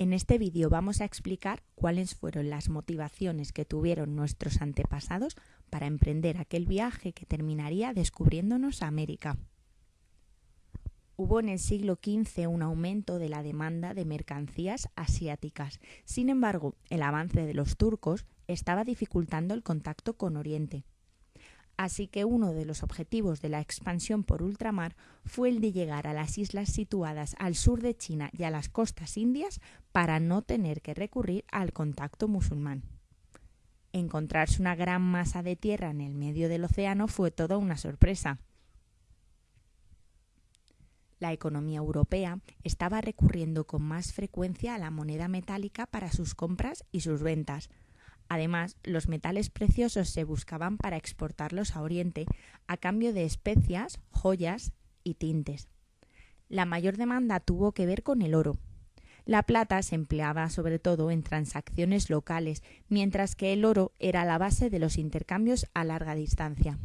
En este vídeo vamos a explicar cuáles fueron las motivaciones que tuvieron nuestros antepasados para emprender aquel viaje que terminaría descubriéndonos América. Hubo en el siglo XV un aumento de la demanda de mercancías asiáticas. Sin embargo, el avance de los turcos estaba dificultando el contacto con Oriente. Así que uno de los objetivos de la expansión por ultramar fue el de llegar a las islas situadas al sur de China y a las costas indias para no tener que recurrir al contacto musulmán. Encontrarse una gran masa de tierra en el medio del océano fue toda una sorpresa. La economía europea estaba recurriendo con más frecuencia a la moneda metálica para sus compras y sus ventas, Además, los metales preciosos se buscaban para exportarlos a Oriente a cambio de especias, joyas y tintes. La mayor demanda tuvo que ver con el oro. La plata se empleaba sobre todo en transacciones locales, mientras que el oro era la base de los intercambios a larga distancia.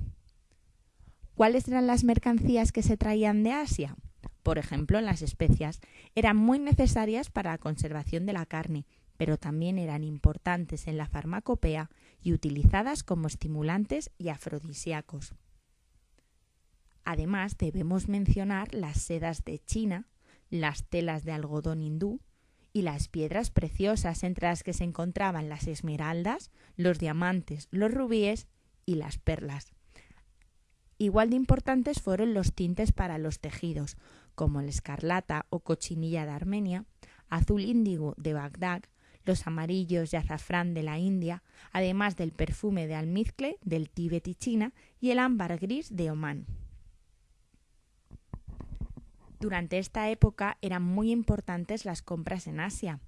¿Cuáles eran las mercancías que se traían de Asia? Por ejemplo, las especias eran muy necesarias para la conservación de la carne, pero también eran importantes en la farmacopea y utilizadas como estimulantes y afrodisíacos. Además, debemos mencionar las sedas de China, las telas de algodón hindú y las piedras preciosas entre las que se encontraban las esmeraldas, los diamantes, los rubíes y las perlas. Igual de importantes fueron los tintes para los tejidos, como el escarlata o cochinilla de Armenia, azul índigo de Bagdad los amarillos y azafrán de la India, además del perfume de almizcle del Tíbet y China y el ámbar gris de Omán. Durante esta época eran muy importantes las compras en Asia,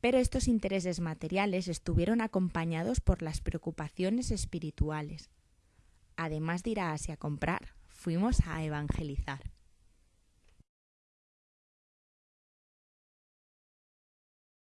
pero estos intereses materiales estuvieron acompañados por las preocupaciones espirituales. Además de ir a Asia a comprar, fuimos a evangelizar.